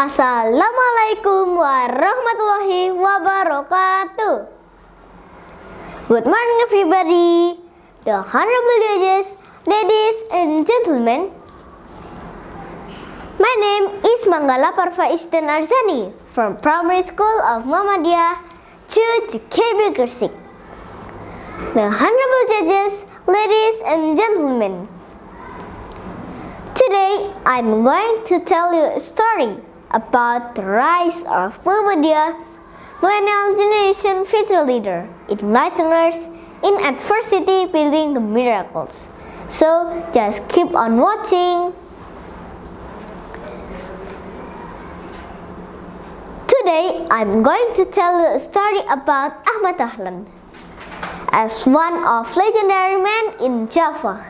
Assalamualaikum warahmatullahi wabarakatuh. Good morning everybody. The honorable judges, ladies and gentlemen. My name is Manggala Parva Isten Arzani from Primary School of Muhammadiyah to KB Gresik. The honorable judges, ladies and gentlemen. Today I'm going to tell you a story about the rise of Muhammadiyah millennial generation future leader, enlighteners in adversity building the miracles. So just keep on watching. Today I'm going to tell you a story about Ahmad Dahlan as one of legendary men in Java.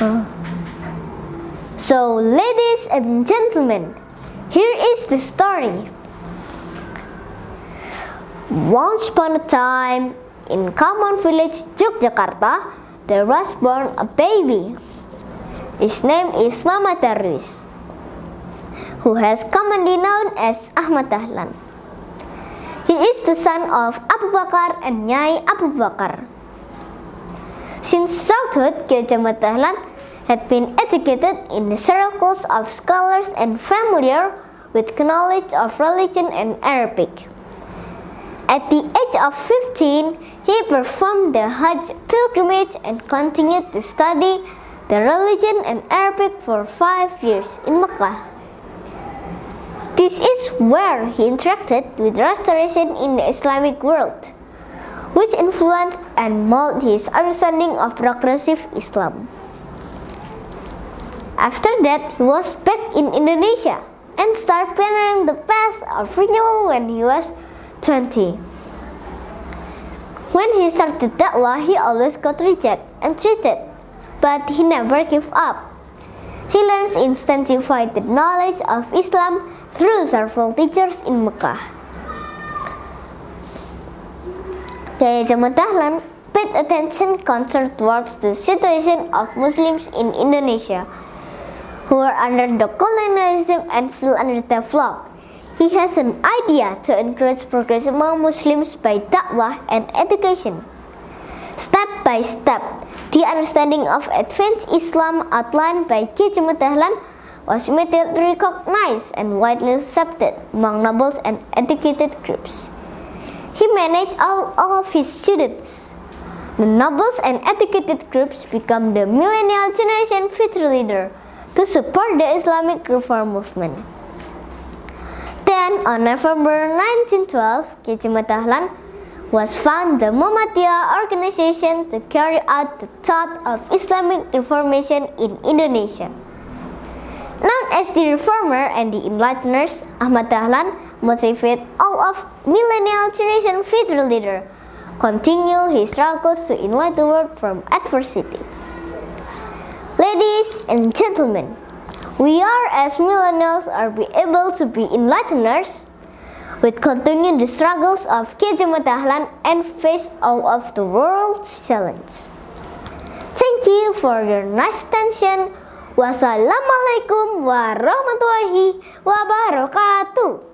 Uh. So, ladies and gentlemen, here is the story. Once upon a time, in Kauman village, Yogyakarta, there was born a baby. His name is Muhammad Darwis, who has commonly known as Ahmad Dahlan. He is the son of Abu Bakar and Nyai Abu Bakar. Since childhood, Kiai Dahlan had been educated in the circles of scholars and familiar with knowledge of religion and Arabic. At the age of 15, he performed the Hajj pilgrimage and continued to study the religion and Arabic for five years in Mecca. This is where he interacted with restoration in the Islamic world, which influenced and molded his understanding of progressive Islam. After that, he was back in Indonesia and started pioneering the path of renewal when he was 20. When he started dakwah, he always got rejected and treated, but he never gave up. He learns intensified the knowledge of Islam through several teachers in Mecca. Kiai Ahmad Dahlan paid attention concerned towards the situation of Muslims in Indonesia who are under the colonialism and still underdeveloped. He has an idea to encourage progress among Muslims by da'wah and education. Step by step, the understanding of advanced Islam outlined by Kiai Dahlan was immediately recognized and widely accepted among nobles and educated groups. He managed all, all of his students. The nobles and educated groups become the millennial generation future leader to support the Islamic reform movement. Then, on November 1912, Kiai Ahmad Dahlan was found the Muhammadiyah organization to carry out the thought of Islamic reformation in Indonesia. Known as the reformer and the enlighteners, Ahmad Dahlan motivated all of millennial generation future leader continue his struggles to enlighten the world from adversity. And gentlemen, we are as millennials are be able to be enlighteners with continuing the struggles of Dahlan and face all of the world's challenges. Thank you for your nice attention. Wassalamualaikum warahmatullahi wabarakatuh.